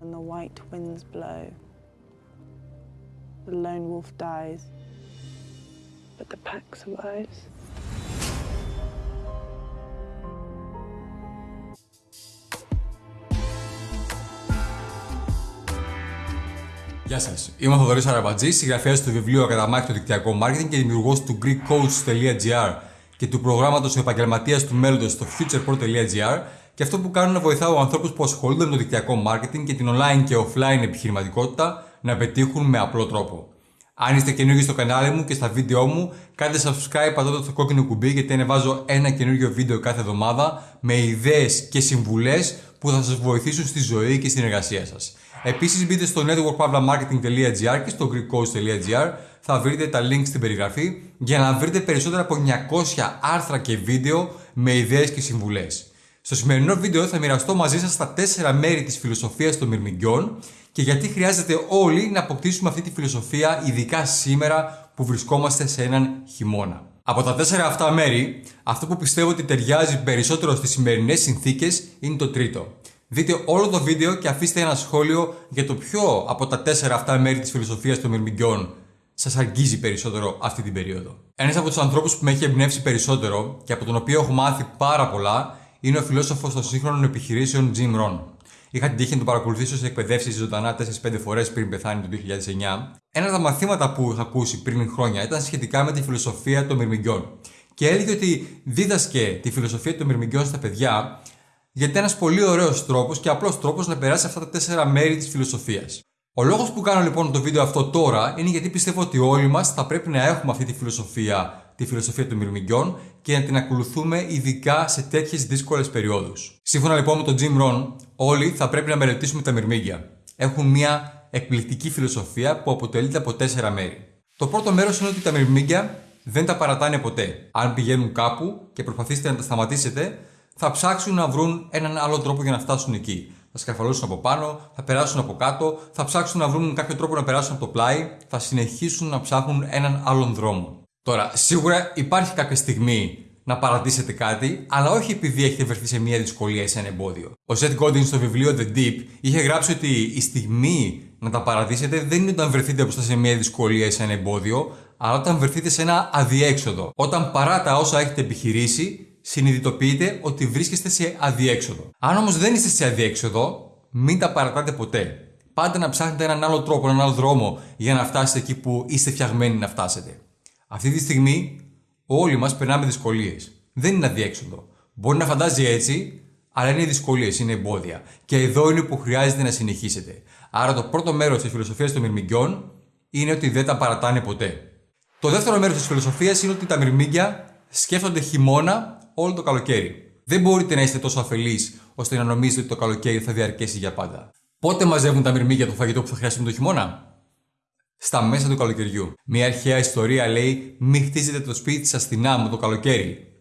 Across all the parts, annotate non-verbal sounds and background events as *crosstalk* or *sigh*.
When the white winds blow, the lone wolf dies, but the pack survives. Γεια σας. Είμαι ο Θοδωρής Αραμπατζή, συγγραφέας του βιβλίου Ακαταμάχη το Δικτυακό Marketing και δημιουργός του GreekCoach.gr και του προγράμματος Επαγγελματίας του Μέλλοντος στο futurepro.gr. Και αυτό που κάνω είναι να βοηθάω ανθρώπους που ασχολούνται με το δικτυακό marketing και την online και offline επιχειρηματικότητα να πετύχουν με απλό τρόπο. Αν είστε καινούργιοι στο κανάλι μου και στα βίντεο μου, κάντε subscribe πατώντας το κόκκινο κουμπί γιατί ανεβάζω ένα καινούργιο βίντεο κάθε εβδομάδα με ιδέες και συμβουλές που θα σας βοηθήσουν στη ζωή και στην εργασία σας. Επίσης μπείτε στο networkpavlamarketing.gr και στο greekcoach.gr θα βρείτε τα links στην περιγραφή για να βρείτε περισσότερα από 900 άρθρα και βίντεο με ιδέες και συμβουλές. Στο σημερινό βίντεο θα μοιραστώ μαζί σας τα 4 μέρη της φιλοσοφίας των μυρμηγκιών και γιατί χρειάζεται όλοι να αποκτήσουμε αυτή τη φιλοσοφία ειδικά σήμερα που βρισκόμαστε σε έναν χειμώνα. Από τα τέσσερα αυτά μέρη, αυτό που πιστεύω ότι ταιριάζει περισσότερο στις σημερινές συνθήκες είναι το τρίτο. Δείτε όλο το βίντεο και αφήστε ένα σχόλιο για το ποιο από τα τέσσερα αυτά μέρη της φιλοσοφίας των μυρμηγκιών σας αγγίζει περισσότερο αυτή την περίοδο. Ένας από τους ανθρώπους που με έχει εμπνεύσει περισσότερο και από τον οποίο έχω μάθει πάρα πολλά είναι ο φιλόσοφος των σύγχρονων επιχειρήσεων Jim Rohn. Είχα την τύχη να τον παρακολουθήσω σε εκπαιδεύσεις ζωντανά 4-5 φορές πριν πεθάνει το 2009. Ένα από τα μαθήματα που είχα ακούσει πριν χρόνια ήταν σχετικά με τη φιλοσοφία των μυρμηγκιών. Και έλεγε ότι δίδασκε τη φιλοσοφία των μυρμηγκιών στα παιδιά γιατί είναι ένας πολύ ωραίος τρόπος και απλός τρόπος να περάσει αυτά τα τέσσερα μέρη της φιλοσοφίας. Ο λόγος που κάνω λοιπόν το βίντεο αυτό τώρα είναι γιατί πιστεύω ότι όλοι μας θα πρέπει να έχουμε αυτή τη φιλοσοφία, τη φιλοσοφία των μυρμηγκιών και να την ακολουθούμε ειδικά σε τέτοιες δύσκολες περιόδους. Σύμφωνα λοιπόν με τον Jim Rohn, όλοι θα πρέπει να μελετήσουμε τα μυρμήγκια. Έχουν μια εκπληκτική φιλοσοφία που αποτελείται από τέσσερα μέρη. Το πρώτο μέρος είναι ότι τα μυρμήγκια δεν τα παρατάνε ποτέ. Αν πηγαίνουν κάπου και προσπαθήσετε να τα σταματήσετε, θα ψάξουν να βρουν έναν άλλο τρόπο για να φτάσουν εκεί. Θα σκαρφαλώσουν από πάνω, θα περάσουν από κάτω, θα ψάξουν να βρουν κάποιο τρόπο να περάσουν από το πλάι, θα συνεχίσουν να ψάχνουν έναν άλλον δρόμο. Τώρα, σίγουρα υπάρχει κάποια στιγμή να παρατήσετε κάτι, αλλά όχι επειδή έχετε βρεθεί σε μια δυσκολία ή σε ένα εμπόδιο. Ο Seth Godin στο βιβλίο The Deep είχε γράψει ότι η στιγμή να τα παρατήσετε δεν είναι όταν βρεθείτε μπροστά σε μια δυσκολία ή σε ένα εμπόδιο, αλλά όταν βρεθείτε σε ένα αδιέξοδο. Όταν παρά τα όσα έχετε επιχειρήσει, συνειδητοποιείτε ότι βρίσκεστε σε αδιέξοδο. Αν όμως δεν είστε σε αδιέξοδο, μην τα παρατάτε ποτέ. Πάντα να ψάχνετε έναν άλλο τρόπο, έναν άλλο δρόμο για να φτάσετε εκεί που είστε φτιαγμένοι να φτάσετε. Αυτή τη στιγμή όλοι μας περνάμε δυσκολίες. Δεν είναι αδιέξοδο. Μπορεί να φαντάζει έτσι, αλλά είναι δυσκολίες, είναι εμπόδια. Και εδώ είναι που χρειάζεται να συνεχίσετε. Άρα το πρώτο μέρος της φιλοσοφίας των μυρμηγκιών είναι ότι δεν τα παρατάνε ποτέ. Το δεύτερο μέρος της φιλοσοφίας είναι ότι τα μυρμήγκια σκέφτονται χειμώνα όλο το καλοκαίρι. Δεν μπορείτε να είστε τόσο αφελείς ώστε να νομίζετε ότι το καλοκαίρι θα διαρκέσει για πάντα. Πότε μαζεύουν τα μυρμήγκια το φαγητό που θα χρειαστούν το χειμώνα; Στα μέσα του καλοκαιριού. Μια αρχαία ιστορία λέει: Μην χτίζετε το σπίτι σας στην άμμο το καλοκαίρι.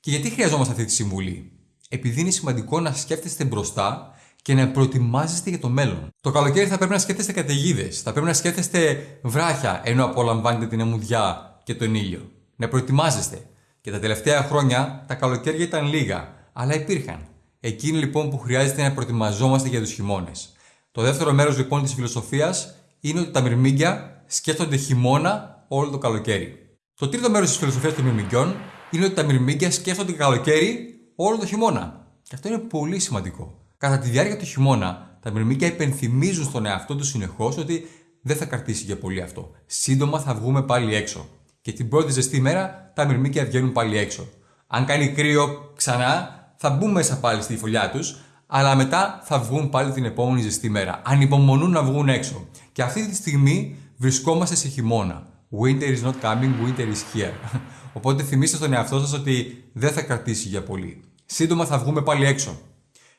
Και γιατί χρειαζόμαστε αυτή τη συμβουλή, Επειδή είναι σημαντικό να σκέφτεστε μπροστά και να προετοιμάζεστε για το μέλλον. Το καλοκαίρι θα πρέπει να σκέφτεστε καταιγίδες, θα πρέπει να σκέφτεστε βράχια ενώ απολαμβάνετε την αμμουδιά και τον ήλιο. Να προετοιμάζεστε. Και τα τελευταία χρόνια τα καλοκαίρια ήταν λίγα, αλλά υπήρχαν. Εκείνη λοιπόν που χρειάζεται να προετοιμαζόμαστε για τους χειμώνες. Το δεύτερο μέρος λοιπόν της φιλοσοφίας είναι ότι τα μυρμήγκια σκέφτονται χειμώνα όλο το καλοκαίρι. Το τρίτο μέρος της φιλοσοφίας των μυρμηγκιών είναι ότι τα μυρμήγκια σκέφτονται καλοκαίρι όλο το χειμώνα. Και αυτό είναι πολύ σημαντικό. Κατά τη διάρκεια του χειμώνα, τα μυρμήγκια υπενθυμίζουν στον εαυτό τους συνεχώς ότι δεν θα κρατήσει για πολύ αυτό. Σύντομα θα βγούμε πάλι έξω και την πρώτη ζεστή μέρα τα μυρμήκια βγαίνουν πάλι έξω. Αν κάνει κρύο ξανά, θα μπουν μέσα πάλι στη φωλιά τους, αλλά μετά θα βγουν πάλι την επόμενη ζεστή μέρα. Ανυπομονούν να βγουν έξω. Και αυτή τη στιγμή βρισκόμαστε σε χειμώνα. Winter is not coming, winter is here. *laughs* Οπότε θυμίστε στον εαυτό σας ότι δεν θα κρατήσει για πολύ. Σύντομα θα βγούμε πάλι έξω.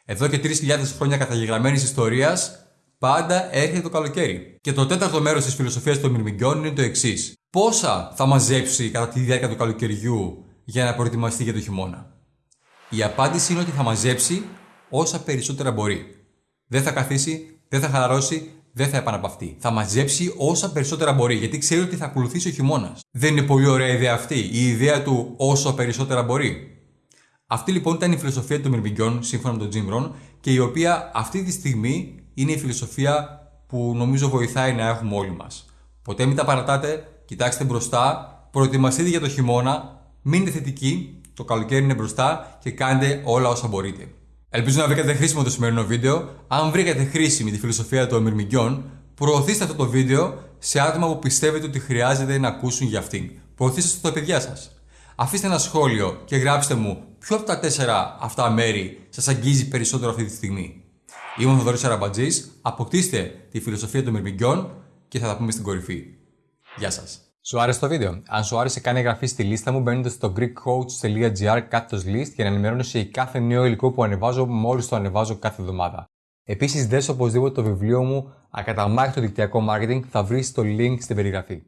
Εδώ και 3.000 χρόνια καταγεγραμμένης ιστορίας, πάντα έρχεται το καλοκαίρι. Και το τέταρτο μέρος της φιλοσοφίας των μυρμηγκιών είναι το εξής πόσα θα μαζέψει κατά τη διάρκεια του καλοκαιριού για να προετοιμαστεί για το χειμώνα; Η απάντηση είναι ότι θα μαζέψει όσα περισσότερα μπορεί. Δεν θα καθίσει, δεν θα χαλαρώσει, δεν θα επαναπαυτεί. Θα μαζέψει όσα περισσότερα μπορεί, γιατί ξέρει ότι θα ακολουθήσει ο χειμώνας. Δεν είναι πολύ ωραία ιδέα αυτή, η ιδέα του όσο περισσότερα μπορεί. Αυτή λοιπόν ήταν η φιλοσοφία των Μυρμηγκιών, σύμφωνα με τον Jim Rohn, και η οποία αυτή τη στιγμή είναι η φιλοσοφία που νομίζω βοηθάει να έχουμε όλοι μας. Ποτέ μην τα παρατάτε, κοιτάξτε μπροστά, προετοιμαστείτε για το χειμώνα, μείνετε θετικοί, το καλοκαίρι είναι μπροστά και κάντε όλα όσα μπορείτε. Ελπίζω να βρήκατε χρήσιμο το σημερινό βίντεο. Αν βρήκατε χρήσιμη τη φιλοσοφία των Μυρμηγκιών, προωθήστε αυτό το βίντεο σε άτομα που πιστεύετε ότι χρειάζεται να ακούσουν για αυτήν. Προωθήστε το στα παιδιά σας. Αφήστε ένα σχόλιο και γράψτε μου ποιο από τα τέσσερα αυτά μέρη σας αγγίζει περισσότερο αυτή τη στιγμή. Είμαι ο Θοδωρής Αραμπατζής. Αποκτήστε τη φιλοσοφία των Μυρμηγκιών και θα τα πούμε στην κορυφή. Γεια σας. Σου άρεσε το βίντεο; Αν σου άρεσε, κάνει εγγραφή στη λίστα μου μπαίνοντα στο greekcoach.gr κάθετος list για να ενημερώνεσαι για κάθε νέο υλικό που ανεβάζω μόλις το ανεβάζω κάθε εβδομάδα. Επίσης, δες οπωσδήποτε το βιβλίο μου Ακαταμάχητο δικτυακό marketing θα βρεις το link στην περιγραφή.